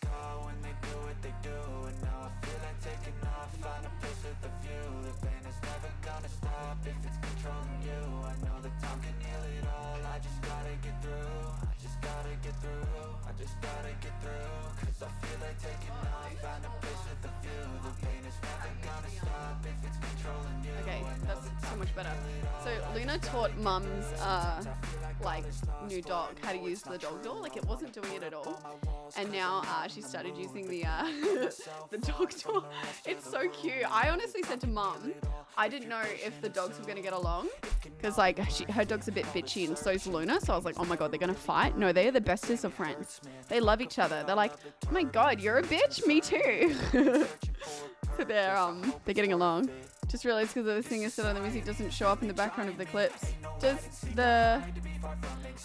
go when they do what they do And now I feel like taking off, find a place with a view The pain is never gonna stop. If it's controlling you I know that time can heal it all, I just gotta get through I just gotta get through, I just gotta get through. Cause I feel like taking off, find a place with a view The pain is never gonna stop. If it's controlling you Okay, that's so much better. heal it all, So Luna taught mum's uh, like new dog how to use the dog door. Like it wasn't doing it at all, and now uh, she started using the uh, the dog door. It's so cute. I honestly said to mum, I didn't know if the dogs were gonna get along because like she, her dog's a bit bitchy and so's Luna. So I was like, oh my god, they're gonna fight. No, they're the bestest of friends. They love each other. They're like, oh my god, you're a bitch. Me too. so they're um they're getting along. Just realized because the singer said on the music doesn't show up in the background of the clips. Does the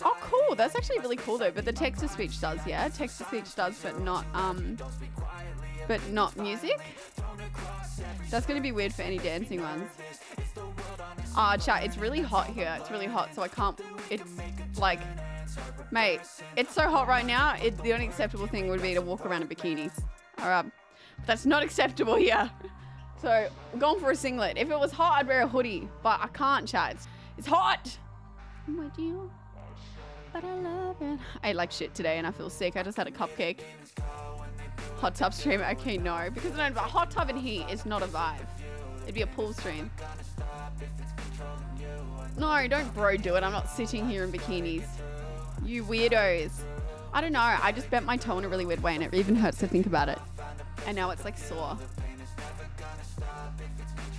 Oh cool, that's actually really cool though. But the text to speech does, yeah. Text to speech does, but not um but not music. That's gonna be weird for any dancing ones. Ah, chat, it's really hot here. It's really hot, so I can't it's like mate, it's so hot right now, it the only acceptable thing would be to walk around in bikinis. Alright. That's not acceptable here. So going for a singlet. If it was hot, I'd wear a hoodie, but I can't, chat. It's, it's hot. Oh my dear, but I love it. I ate like shit today, and I feel sick. I just had a cupcake. Hot tub stream. Okay, no, because no, but hot tub and heat is not a vibe. It'd be a pool stream. No, don't bro do it. I'm not sitting here in bikinis. You weirdos. I don't know. I just bent my toe in a really weird way, and it even hurts to think about it. And now it's like sore.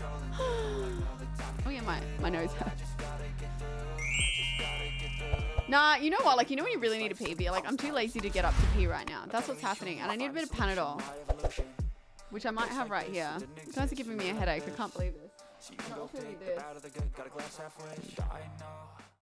oh yeah, my, my nose hurts. Nah, you know what? Like, you know when you really need a pee? But you're like, I'm too lazy to get up to pee right now. That's what's happening. And I need a bit of Panadol. Which I might have right here. You guys are giving me a headache. I can't believe this.